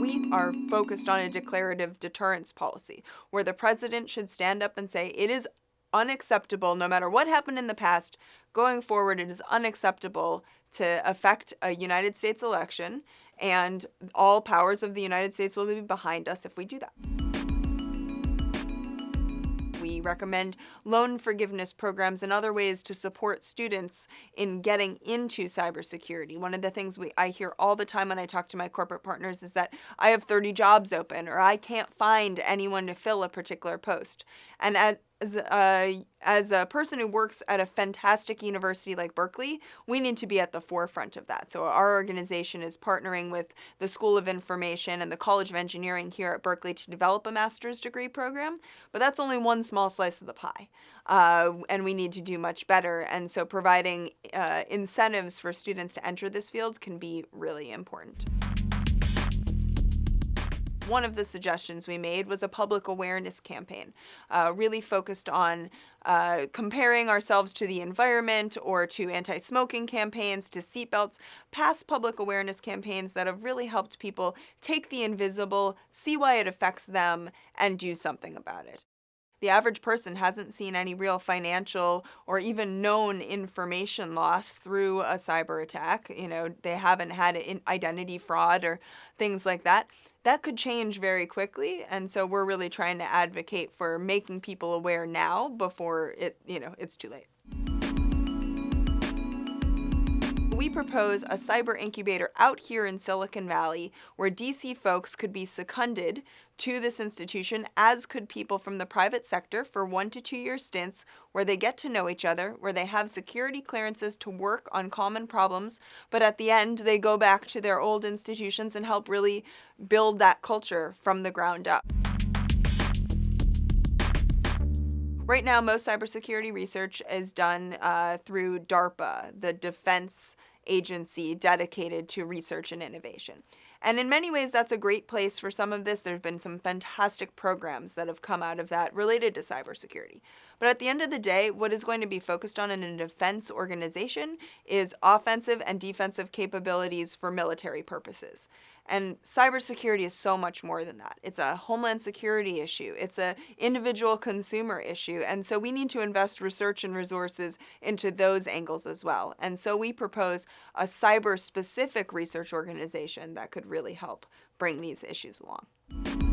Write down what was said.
We are focused on a declarative deterrence policy where the president should stand up and say it is unacceptable no matter what happened in the past going forward it is unacceptable to affect a United States election and all powers of the United States will be behind us if we do that. Recommend loan forgiveness programs and other ways to support students in getting into cybersecurity. One of the things we, I hear all the time when I talk to my corporate partners is that I have 30 jobs open or I can't find anyone to fill a particular post. And at, as a, as a person who works at a fantastic university like Berkeley, we need to be at the forefront of that. So our organization is partnering with the School of Information and the College of Engineering here at Berkeley to develop a master's degree program, but that's only one small slice of the pie. Uh, and we need to do much better. And so providing uh, incentives for students to enter this field can be really important. One of the suggestions we made was a public awareness campaign, uh, really focused on uh, comparing ourselves to the environment or to anti-smoking campaigns, to seatbelts, past public awareness campaigns that have really helped people take the invisible, see why it affects them, and do something about it. The average person hasn't seen any real financial or even known information loss through a cyber attack. You know, they haven't had identity fraud or things like that that could change very quickly and so we're really trying to advocate for making people aware now before it you know it's too late we propose a cyber incubator out here in Silicon Valley where DC folks could be seconded to this institution, as could people from the private sector for one to two year stints where they get to know each other, where they have security clearances to work on common problems, but at the end they go back to their old institutions and help really build that culture from the ground up. Right now, most cybersecurity research is done uh, through DARPA, the defense agency dedicated to research and innovation. And in many ways, that's a great place for some of this. There have been some fantastic programs that have come out of that related to cybersecurity. But at the end of the day, what is going to be focused on in a defense organization is offensive and defensive capabilities for military purposes. And cybersecurity is so much more than that. It's a homeland security issue. It's a individual consumer issue. And so we need to invest research and resources into those angles as well. And so we propose a cyber specific research organization that could really help bring these issues along.